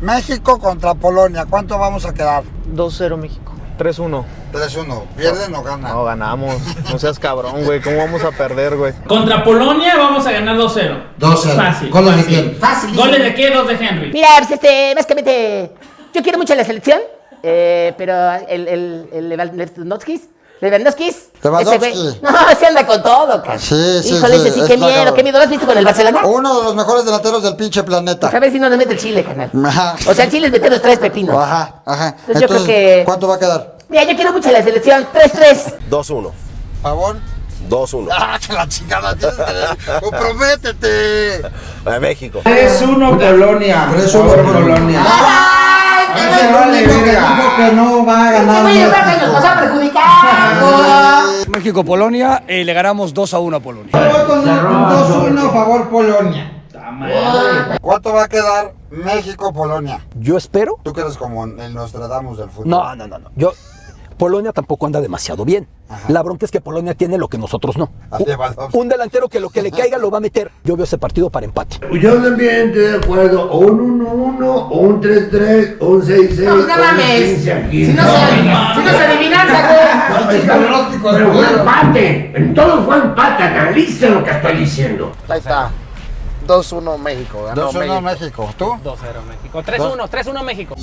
México contra Polonia, ¿cuánto vamos a quedar? 2-0 México. 3-1. 3-1. ¿Pierden o ganan? No, ganamos. No seas cabrón, güey. ¿Cómo vamos a perder, güey? Contra Polonia vamos a ganar 2-0. 2-0. Fácil. ¿Goles de fácil. quién? Fácil. ¿Goles de qué? Dos de Henry. Mira, pues este, básicamente, yo quiero mucho la selección, eh, pero el, el, el Lewandowski, Lewandowski, Lewandowski. ese no, se anda con todo, cara. Sí, sí, Híjole, sí, ese sí, es qué miedo, cabrón. qué miedo. ¿Lo has visto con el Barcelona? Uno de los mejores delanteros del pinche A planeta. ver si no nos mete el Chile, canal. Ajá. O sea, el Chile es meter los tres pepinos. Ajá, ajá. Entonces yo creo que- ¿cuánto va a quedar? Mira, yo quiero mucho la selección, 3-3. 2-1. ¿Favor? 2-1. ¡Ah, que la chingada! tienes que- ¡Comprométete! Eh, México. 3-1 Polonia. 3-1 Favor, Polonia. ¡Ay, qué bueno! vale, Dijo que que no va a Este ganar. el nos va a perjudicar. México-Polonia y le ganamos 2 a 1 a Polonia. Voto 2-1 favor Polonia. ¿Cuánto va a quedar México-Polonia? Yo espero. Tú que eres como el Nostradamus del fútbol. No, no, no, no. Yo. Polonia tampoco anda demasiado bien. La bronca es que Polonia tiene lo que nosotros no. A. Un, un delantero que lo que le caiga lo va a meter. Yo veo ese partido para empate. Yo también estoy de acuerdo, o un 1-1, o un 3-3, o un 6-6. No, pues no un mames. 15-15. Si no se, si no, es pronóstico Pero fue empate. En todo fue empate. Analicen lo que estoy diciendo. Ahí está. 2-1 México. 2-1 México. México. ¿Tú? 2-0 México. 3-1, 3-1 México.